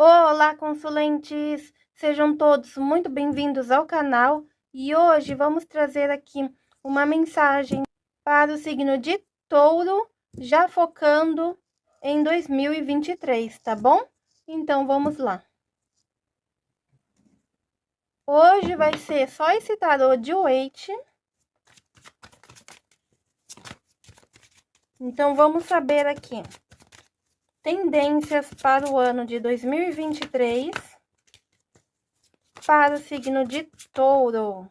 Olá, consulentes! Sejam todos muito bem-vindos ao canal e hoje vamos trazer aqui uma mensagem para o signo de touro, já focando em 2023, tá bom? Então, vamos lá. Hoje vai ser só esse tarô de Waite. Então, vamos saber aqui tendências para o ano de 2023 para o signo de touro.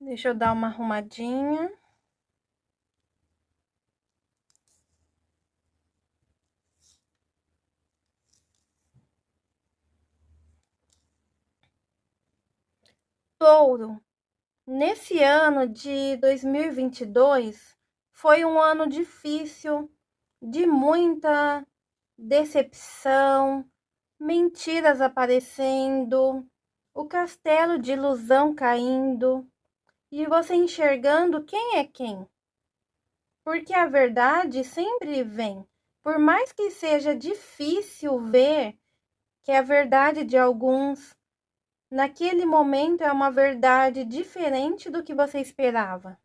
Deixa eu dar uma arrumadinha. Touro, nesse ano de 2022 foi um ano difícil, de muita decepção, mentiras aparecendo, o castelo de ilusão caindo, e você enxergando quem é quem. Porque a verdade sempre vem, por mais que seja difícil ver que a verdade de alguns naquele momento é uma verdade diferente do que você esperava.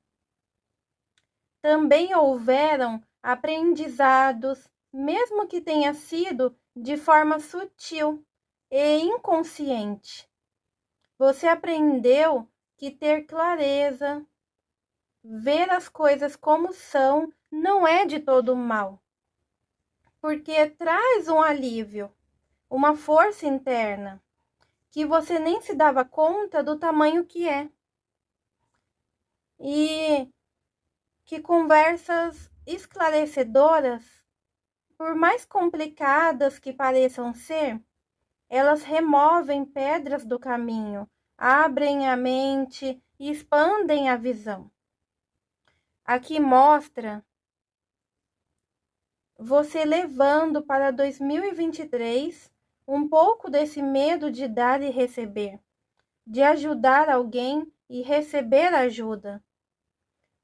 Também houveram aprendizados, mesmo que tenha sido de forma sutil e inconsciente. Você aprendeu que ter clareza, ver as coisas como são, não é de todo mal, porque traz um alívio, uma força interna, que você nem se dava conta do tamanho que é. E que conversas esclarecedoras, por mais complicadas que pareçam ser, elas removem pedras do caminho abrem a mente e expandem a visão. Aqui mostra você levando para 2023 um pouco desse medo de dar e receber, de ajudar alguém e receber ajuda.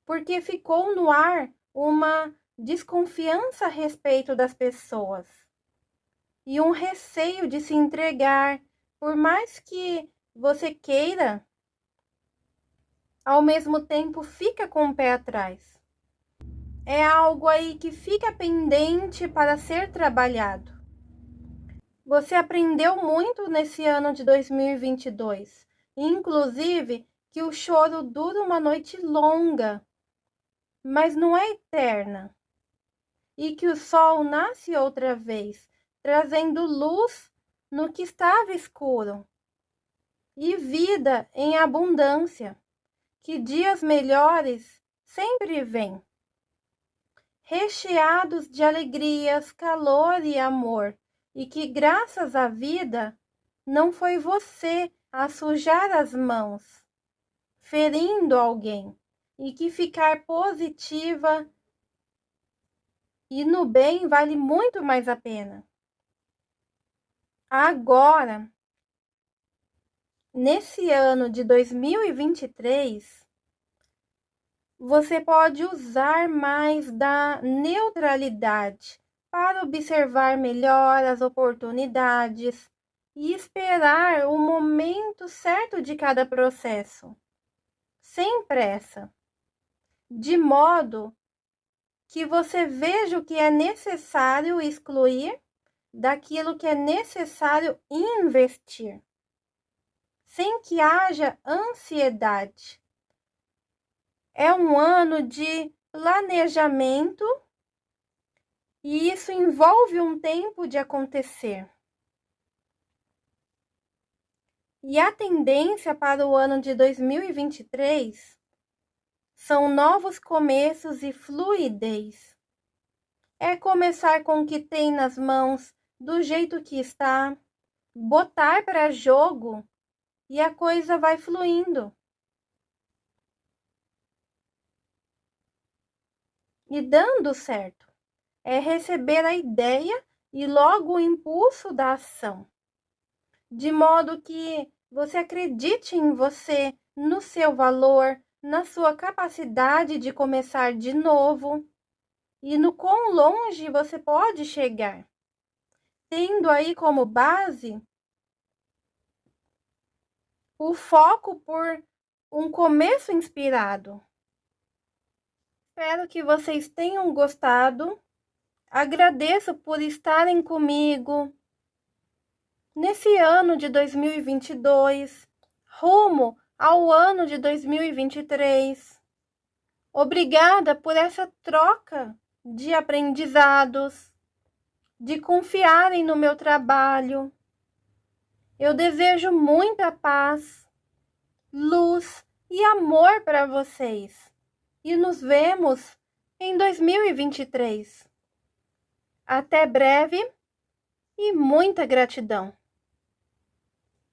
Porque ficou no ar uma desconfiança a respeito das pessoas e um receio de se entregar, por mais que você queira, ao mesmo tempo fica com o pé atrás. É algo aí que fica pendente para ser trabalhado. Você aprendeu muito nesse ano de 2022, inclusive que o choro dura uma noite longa, mas não é eterna. E que o sol nasce outra vez, trazendo luz no que estava escuro e vida em abundância, que dias melhores sempre vêm. Recheados de alegrias, calor e amor, e que graças à vida não foi você a sujar as mãos, ferindo alguém, e que ficar positiva e no bem vale muito mais a pena. Agora, nesse ano de 2023, você pode usar mais da neutralidade para observar melhor as oportunidades e esperar o momento certo de cada processo, sem pressa, de modo que você veja o que é necessário excluir daquilo que é necessário investir sem que haja ansiedade. É um ano de planejamento E isso envolve um tempo de acontecer. E a tendência para o ano de 2023 são novos começos e fluidez. É começar com o que tem nas mãos, do jeito que está, botar para jogo e a coisa vai fluindo. E dando certo. É receber a ideia e logo o impulso da ação. De modo que você acredite em você, no seu valor, na sua capacidade de começar de novo e no quão longe você pode chegar. Tendo aí como base o foco por um começo inspirado. Espero que vocês tenham gostado. Agradeço por estarem comigo nesse ano de 2022, rumo ao ano de 2023. Obrigada por essa troca de aprendizados, de confiarem no meu trabalho eu desejo muita paz, luz e amor para vocês. E nos vemos em 2023. Até breve e muita gratidão.